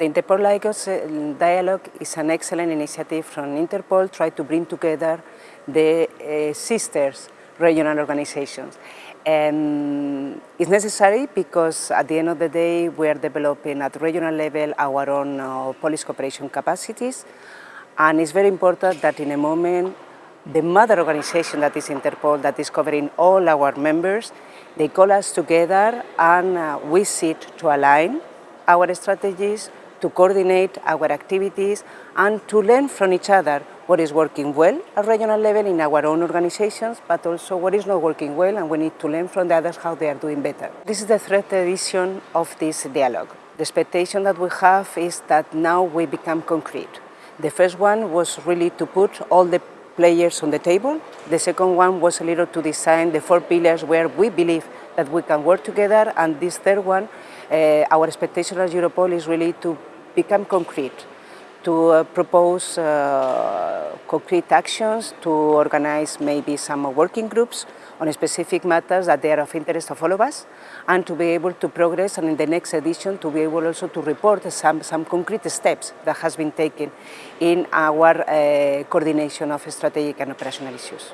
The Interpol uh, Dialogue is an excellent initiative from Interpol, try to bring together the uh, sisters regional organizations. And it's necessary because at the end of the day we are developing at regional level our own uh, police cooperation capacities and it's very important that in a moment the mother organization that is Interpol, that is covering all our members, they call us together and uh, we sit to align our strategies, to coordinate our activities and to learn from each other what is working well at regional level in our own organizations, but also what is not working well and we need to learn from the others how they are doing better. This is the third edition of this dialogue. The expectation that we have is that now we become concrete. The first one was really to put all the players on the table. The second one was a little to design the four pillars where we believe that we can work together. And this third one, uh, our expectation as Europol is really to become concrete, to uh, propose uh, concrete actions, to organize maybe some working groups on specific matters that they are of interest of all of us, and to be able to progress, and in the next edition to be able also to report some, some concrete steps that has been taken in our uh, coordination of strategic and operational issues.